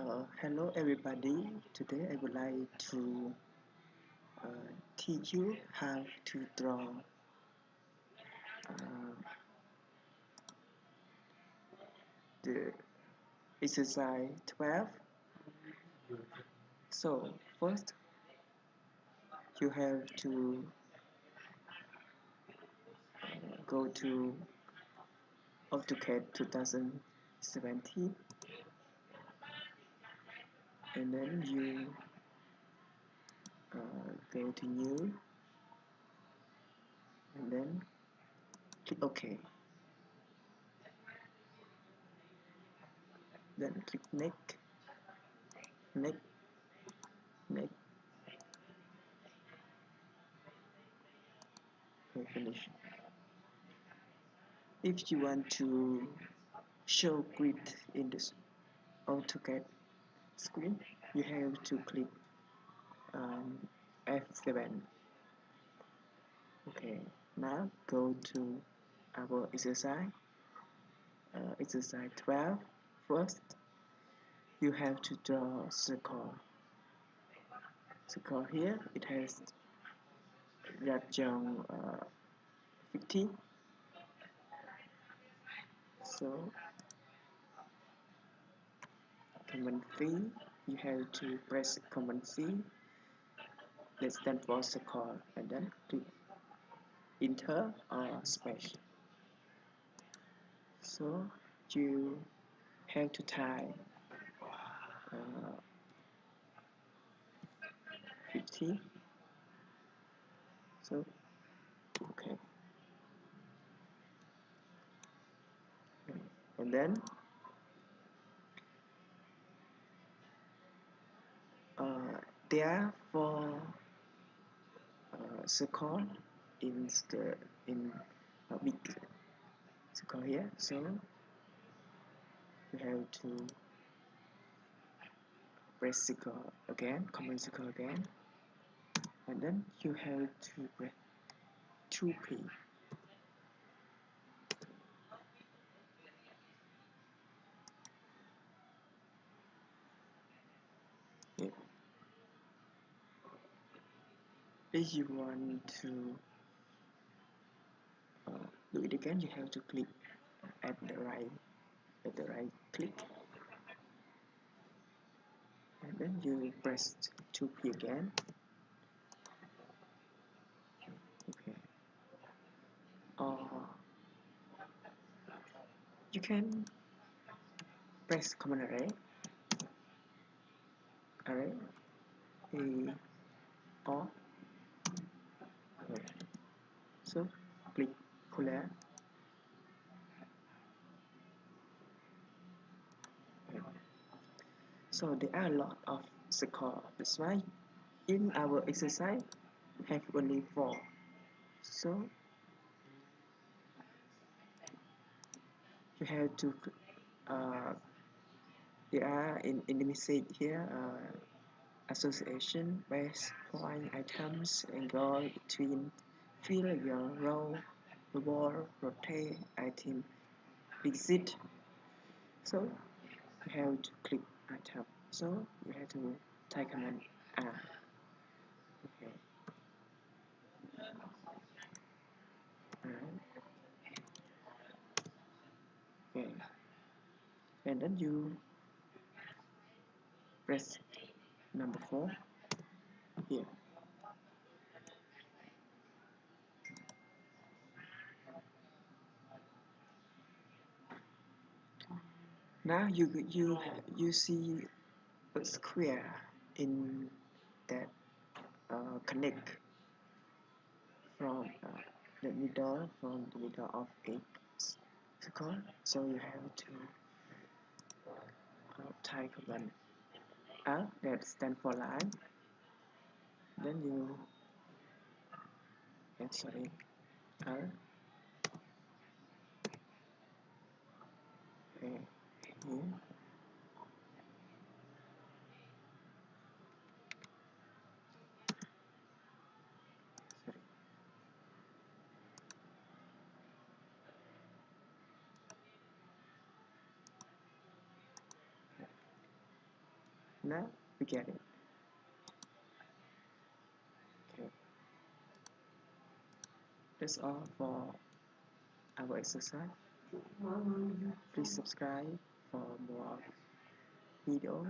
Uh, hello everybody. Today I would like to uh, teach you how to draw uh, the exercise 12. So first you have to uh, go to AutoCAD 2017 and then you uh, go to new and then click OK. Then click next next next and finish. If you want to show grid in this AutoCAD screen you have to click um, F7 okay now go to our exercise. Uh, exercise 12 first you have to draw circle. Circle here it has radian uh, 50 so command C you have to press command C. That stand for call. And then click enter or space so you have to type uh, 50 so okay. And then uh, there for uh, circle in the in a big here so you have to press circle again command circle again. And then you have to press 2p if you want to uh, do it again you have to click at the right at the right click. And then you press 2p again. Okay. Or you can press command array. Array. A or okay. so click clear so there are a lot of score that's why in our exercise we have only four. So you have to uh, there are in, in the message here uh, association base point items angle between fill your row wall rotate item exit. So you have to click so? You have to type command R okay. Okay. And then you press number 4 here now you you you see a square in that uh, connect from uh, the middle from the middle of a circle. So you have to uh, type command R that stand for line. Then you and sorry R Not we get it okay. That's all for our exercise. Please subscribe for more video